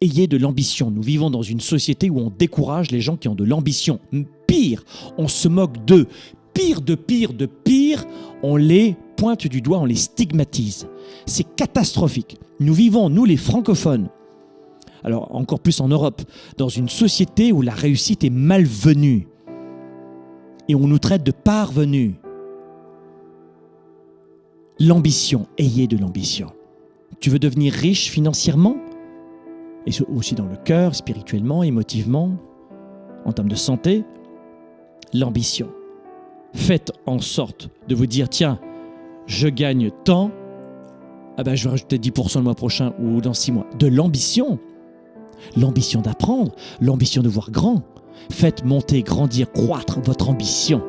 ayez de l'ambition. Nous vivons dans une société où on décourage les gens qui ont de l'ambition. Pire, on se moque d'eux. Pire de pire de pire, on les pointe du doigt, on les stigmatise. C'est catastrophique. Nous vivons, nous les francophones, alors encore plus en Europe, dans une société où la réussite est malvenue et on nous traite de parvenus. L'ambition, ayez de l'ambition. Tu veux devenir riche financièrement? Et aussi dans le cœur, spirituellement, émotivement, en termes de santé, l'ambition. Faites en sorte de vous dire, tiens, je gagne tant, ah ben je vais rajouter 10% le mois prochain ou dans 6 mois. De l'ambition. L'ambition d'apprendre, l'ambition de voir grand. Faites monter, grandir, croître votre ambition.